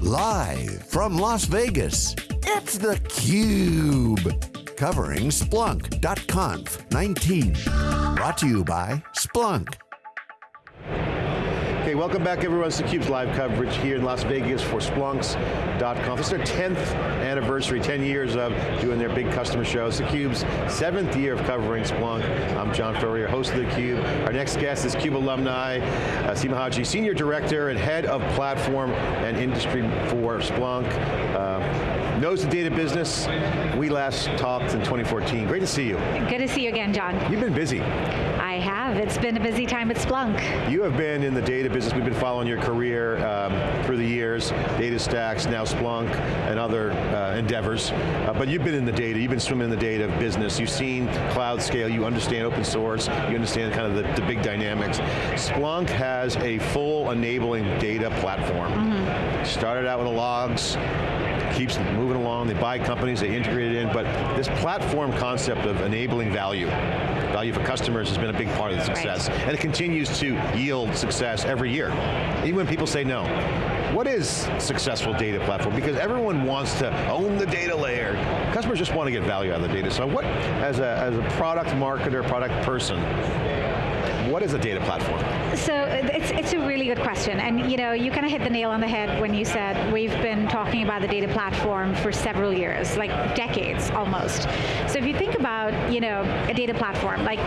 Live from Las Vegas, it's theCUBE. Covering Splunk.conf 19. Brought to you by Splunk. Welcome back everyone. It's theCUBE's live coverage here in Las Vegas for Splunks.conf. This is their 10th anniversary, 10 years of doing their big customer shows. theCUBE's seventh year of covering Splunk. I'm John Furrier, host of theCUBE. Our next guest is CUBE alumni, uh, Seema Haji, Senior Director and Head of Platform and Industry for Splunk. Uh, knows the data business. We last talked in 2014. Great to see you. Good to see you again, John. You've been busy. Have, it's been a busy time at Splunk. You have been in the data business, we've been following your career um, through the years, DataStax, now Splunk, and other uh, endeavors. Uh, but you've been in the data, you've been swimming in the data business, you've seen cloud scale, you understand open source, you understand kind of the, the big dynamics. Splunk has a full enabling data platform. Mm -hmm. Started out with the logs, keeps moving along, they buy companies, they integrate it in, but this platform concept of enabling value, value for customers has been a big part of the success, right. and it continues to yield success every year, even when people say no. What is successful data platform? Because everyone wants to own the data layer. Customers just want to get value out of the data. So what, as a, as a product marketer, product person, what is a data platform? So uh, it's, it's a really good question, and you know, you kind of hit the nail on the head when you said we've been talking about the data platform for several years, like decades almost. So if you think about, you know, a data platform, like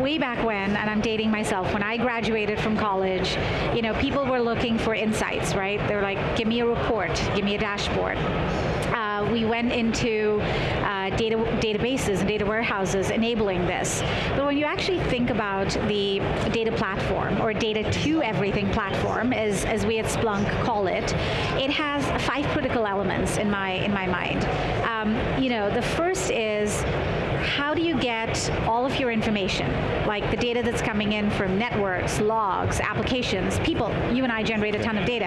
way back when, and I'm dating myself, when I graduated from college, you know, people were looking for insights, right? They're like, give me a report, give me a dashboard. Uh, we went into uh, data databases and data warehouses enabling this. But when you actually think about the data platform, or data to everything platform, as, as we at Splunk call it, it has five critical elements in my, in my mind. Um, you know, the first is, how do you get all of your information, like the data that's coming in from networks, logs, applications, people, you and I generate a ton of data.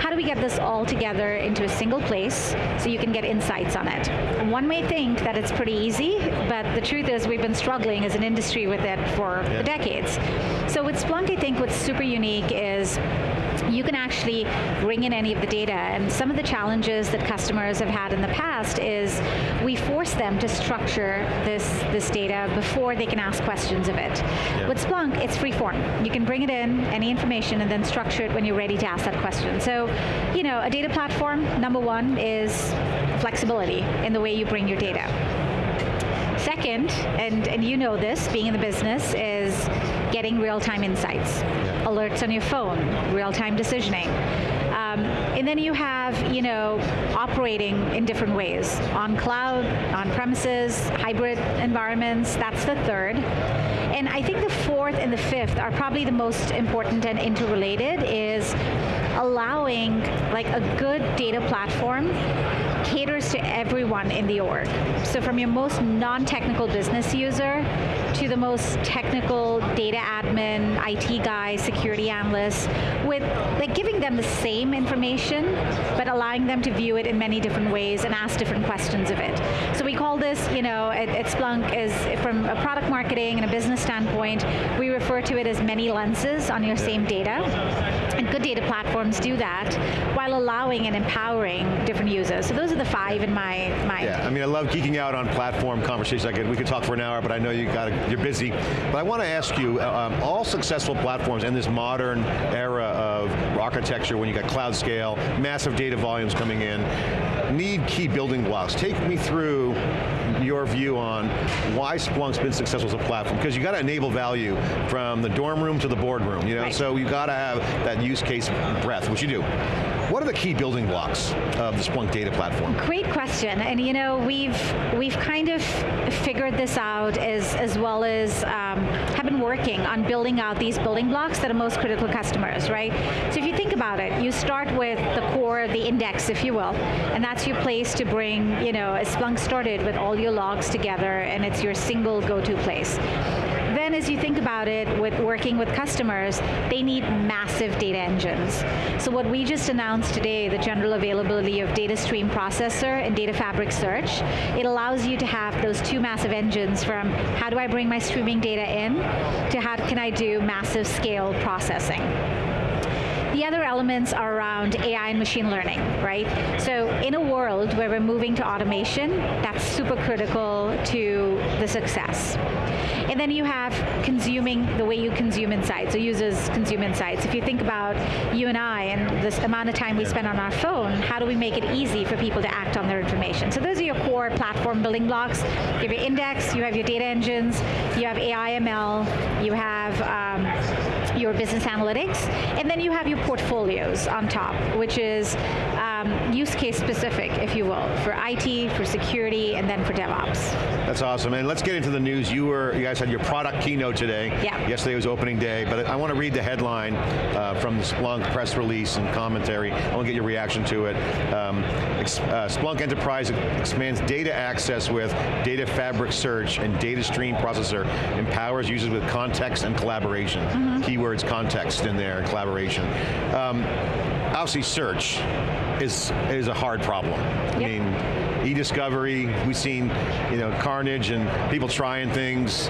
How do we get this all together into a single place so you can get insights on it? One may think that it's pretty easy, but the truth is we've been struggling as an industry with it for yeah. decades. So with Splunk, I think what's super unique is you can actually bring in any of the data. And some of the challenges that customers have had in the past is we force them to structure this, this data before they can ask questions of it. Yeah. With Splunk, it's free form. You can bring it in, any information, and then structure it when you're ready to ask that question. So, you know, a data platform, number one, is flexibility in the way you bring your data. Second, and, and you know this, being in the business, is getting real-time insights. Yeah. Alerts on your phone, real-time decisioning. Um, and then you have, you know, operating in different ways. On cloud, on premises, hybrid environments, that's the third. And I think the fourth and the fifth are probably the most important and interrelated is allowing like a good data platform caters to everyone in the org. So from your most non-technical business user to the most technical data admin, IT guy, security analyst, with like giving them the same information, but allowing them to view it in many different ways and ask different questions of it. So we call this, you know, at, at Splunk is from a product marketing and a business standpoint, we refer to it as many lenses on your same data. Good data platforms do that while allowing and empowering different users. So those are the five in my mind. Yeah, I mean, I love geeking out on platform conversations. I could, we could talk for an hour, but I know you got you're busy. But I want to ask you, uh, um, all successful platforms in this modern era of architecture, when you got cloud scale, massive data volumes coming in, need key building blocks. Take me through your view on why Splunk's been successful as a platform, because you got to enable value from the dorm room to the boardroom, you know, right. so you got to have that use case breadth, which you do. What are the key building blocks of the Splunk data platform? Great question, and you know, we've we've kind of figured this out as, as well as um, have been working on building out these building blocks that are most critical customers, right? So if you think about it, you start with the core, the index, if you will, and that's your place to bring, you know, Splunk started with all your logs together, and it's your single go-to place then as you think about it with working with customers, they need massive data engines. So what we just announced today, the general availability of Data Stream Processor and Data Fabric Search, it allows you to have those two massive engines from how do I bring my streaming data in to how can I do massive scale processing. The the other elements are around AI and machine learning, right? So in a world where we're moving to automation, that's super critical to the success. And then you have consuming the way you consume insights, so users consume insights. If you think about you and I and this amount of time we spend on our phone, how do we make it easy for people to act on their information? So those are your core platform building blocks. You have your index, you have your data engines, you have AI ML, you have um, your business analytics, and then you have your portfolios on top, which is um, use case specific, if you will, for IT, for security, and then for DevOps. That's awesome, and let's get into the news. You were, you guys had your product keynote today. Yeah. Yesterday was opening day, but I want to read the headline uh, from the Splunk press release and commentary. I want to get your reaction to it. Um, uh, Splunk Enterprise expands data access with Data Fabric Search and Data Stream Processor, empowers users with context and collaboration. Mm -hmm. Keywords, context in there, and collaboration. Um, obviously search is, is a hard problem. Yep. I mean, e-discovery, we've seen you know, carnage and people trying things.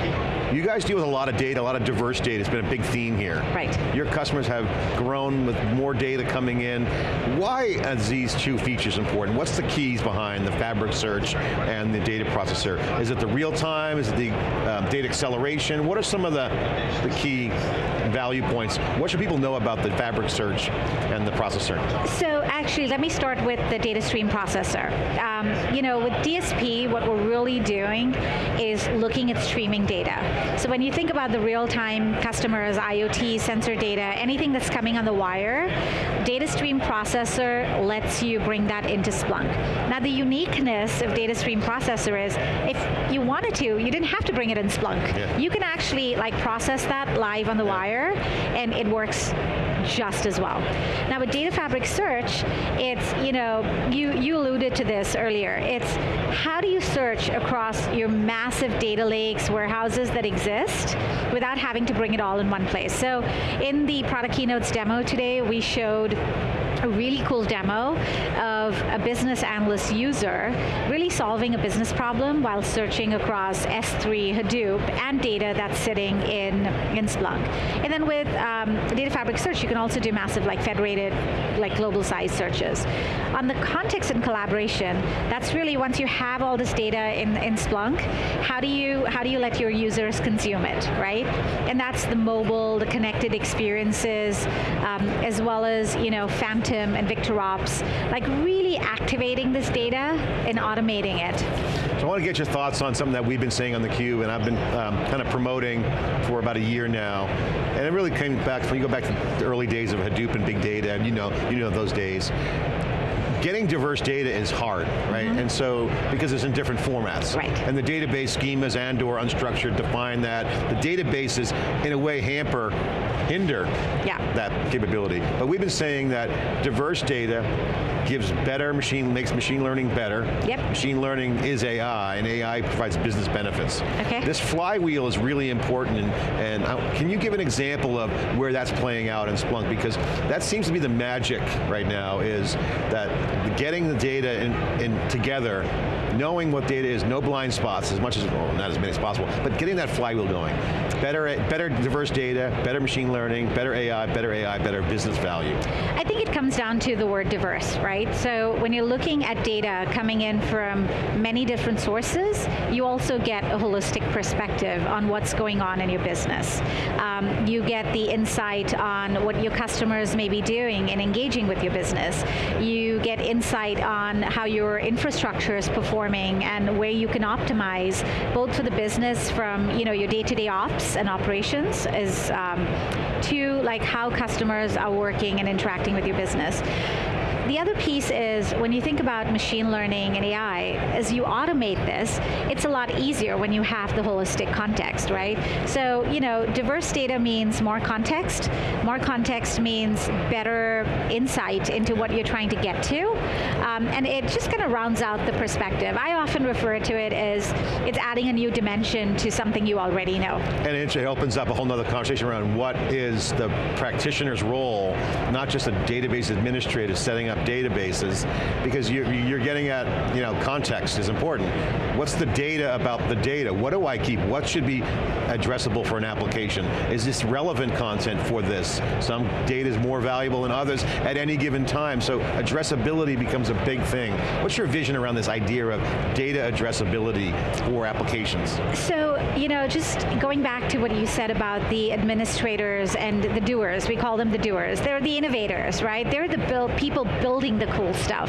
You guys deal with a lot of data, a lot of diverse data. It's been a big theme here. Right. Your customers have grown with more data coming in. Why are these two features important? What's the keys behind the fabric search and the data processor? Is it the real time? Is it the um, data acceleration? What are some of the, the key value points? What should people know about the fabric search and the processor? So actually, let me start with the data stream processor. Um, you know, with DSP, what we're really doing is looking at streaming data. So when you think about the real-time customers, IoT, sensor data, anything that's coming on the wire, data stream processor lets you bring that into Splunk. Now the uniqueness of data stream processor is, if you wanted to, you didn't have to bring it in Splunk. Yeah. You can actually like process that live on the wire, and it works just as well. Now with Data Fabric Search, it's, you know, you, you alluded to this earlier, it's how do you search across your massive data lakes, warehouses that exist, without having to bring it all in one place. So in the product keynotes demo today, we showed a really cool demo of a business analyst user really solving a business problem while searching across S3, Hadoop, and data that's sitting in, in Splunk. And then with um, Data Fabric Search, you can also do massive like federated, like global size searches. On the context and collaboration, that's really once you have all this data in, in Splunk, how do you how do you let your users consume it, right? And that's the mobile, the connected experiences, um, as well as you know Phantom and VictorOps, like really activating this data and automating it. So I want to get your thoughts on something that we've been saying on theCUBE and I've been um, kind of promoting for about a year now. And it really came back, when you go back to the early days of Hadoop and big data, and you know, you know those days getting diverse data is hard, right? Mm -hmm. And so, because it's in different formats. Right. And the database schemas and or unstructured define that. The databases, in a way, hamper hinder yeah. that capability. But we've been saying that diverse data gives better machine, makes machine learning better. Yep. Machine learning is AI, and AI provides business benefits. Okay. This flywheel is really important, and, and uh, can you give an example of where that's playing out in Splunk? Because that seems to be the magic right now, is that getting the data in, in together, knowing what data is, no blind spots, as much as, well, not as many as possible, but getting that flywheel going. Better, better diverse data, better machine learning, better AI, better AI, better business value. I think it comes down to the word diverse, right? So when you're looking at data coming in from many different sources, you also get a holistic perspective on what's going on in your business. Um, you get the insight on what your customers may be doing and engaging with your business. You get insight on how your infrastructure is performing and where you can optimize, both for the business from you know your day-to-day -day ops and operations, is um, to like how customers are working and interacting with your business. The other piece is when you think about machine learning and AI, as you automate this, it's a lot easier when you have the holistic context, right? So, you know, diverse data means more context. More context means better insight into what you're trying to get to. Um, and it just kind of rounds out the perspective. I often refer to it as it's adding a new dimension to something you already know. And it opens up a whole other conversation around what is the practitioner's role, not just a database administrator setting up up databases because you're, you're getting at, you know, context is important. What's the data about the data? What do I keep? What should be addressable for an application? Is this relevant content for this? Some data is more valuable than others at any given time, so addressability becomes a big thing. What's your vision around this idea of data addressability for applications? So, you know, just going back to what you said about the administrators and the doers, we call them the doers. They're the innovators, right? They're the build, people building the cool stuff.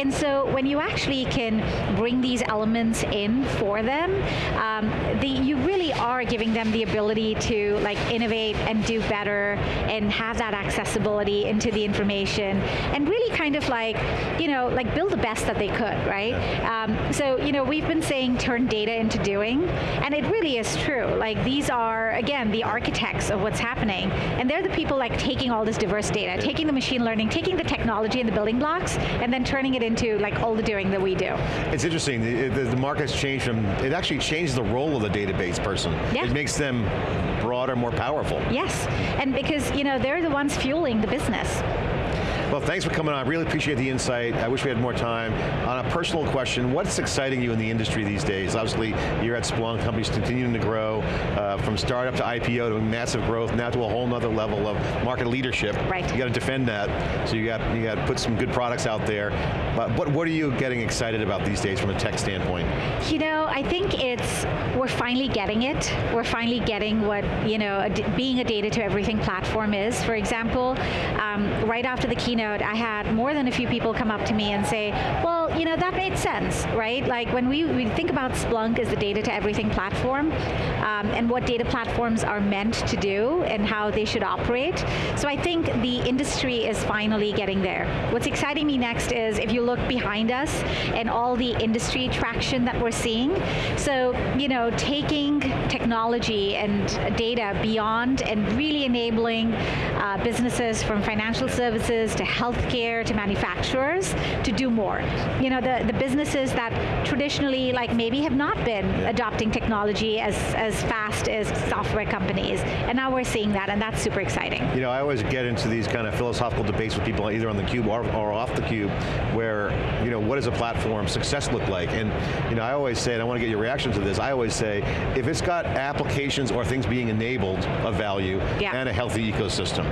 And so when you actually can bring these elements in for them, um, the, you really are giving them the ability to like innovate and do better and have that accessibility into the information and really kind of like, you know, like build the best that they could, right? Um, so, you know, we've been saying turn data into doing, and it really is true. Like these are, again, the architects of what's happening, and they're the people like taking all this diverse data, taking the machine learning, taking the technology and the building blocks, and then turning it into like all the doing that we do. It's interesting, the, the, the market's changed from, it actually changes the role of the database person. Yeah. It makes them broader, more powerful. Yes, and because you know they're the ones fueling the business. Well, thanks for coming on. I really appreciate the insight. I wish we had more time. On a personal question, what's exciting you in the industry these days? Obviously, you're at Splunk, companies continuing to grow, uh, from startup to IPO to massive growth, now to a whole nother level of market leadership. Right. You got to defend that, so you got, you got to put some good products out there. But what, what are you getting excited about these days from a tech standpoint? You know, I think it's, we're finally getting it. We're finally getting what, you know, a, being a data to everything platform is. For example, um, right after the keynote, I had more than a few people come up to me and say, well, you know, that made sense, right? Like when we, we think about Splunk as the data to everything platform, um, and what data platforms are meant to do and how they should operate. So I think the industry is finally getting there. What's exciting me next is if you look behind us and all the industry traction that we're seeing. So, you know, taking technology and data beyond and really enabling uh, businesses from financial services to healthcare to manufacturers to do more. You know, the, the businesses that traditionally like maybe have not been adopting technology as, as fast as software companies. And now we're seeing that and that's super exciting. You know, I always get into these kind of philosophical debates with people either on the cube or, or off the cube where, you know, what does a platform success look like? And, you know, I always say, and I want to get your reaction to this, I always say, if it's got applications or things being enabled of value yeah. and a healthy ecosystem.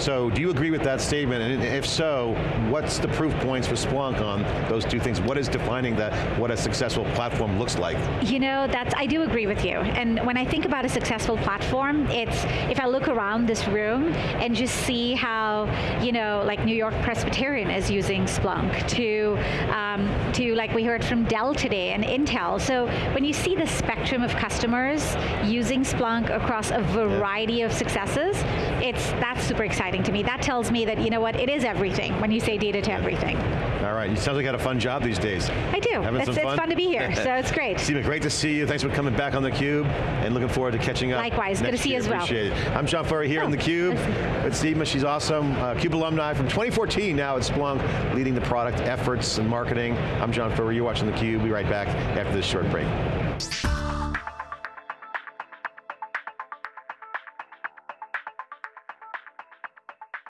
So do you agree with that statement? And if so, what's the proof points for Splunk on those two things? What is defining that, what a successful platform looks like? You know, that's, I do agree with you. And when I think about a successful platform, it's, if I look around this room and just see how, you know, like New York Presbyterian is using Splunk, to, um, to like we heard from Dell today and Intel. So when you see the spectrum of customers using Splunk across a variety of successes, it's, that's super exciting to me. That tells me that, you know what, it is everything when you say data to everything. All right, you sound like you had a fun job these days. I do, Having it's, some it's fun? fun to be here, so it's great. Seema, great to see you. Thanks for coming back on theCUBE and looking forward to catching up. Likewise, good to see you as well. Appreciate it. I'm John Furrier here Oh, in theCUBE. It's Seema, she's awesome. Uh, CUBE alumni from 2014 now at Splunk, leading the product efforts and marketing. I'm John Furrier, you're watching theCUBE. Be right back after this short break.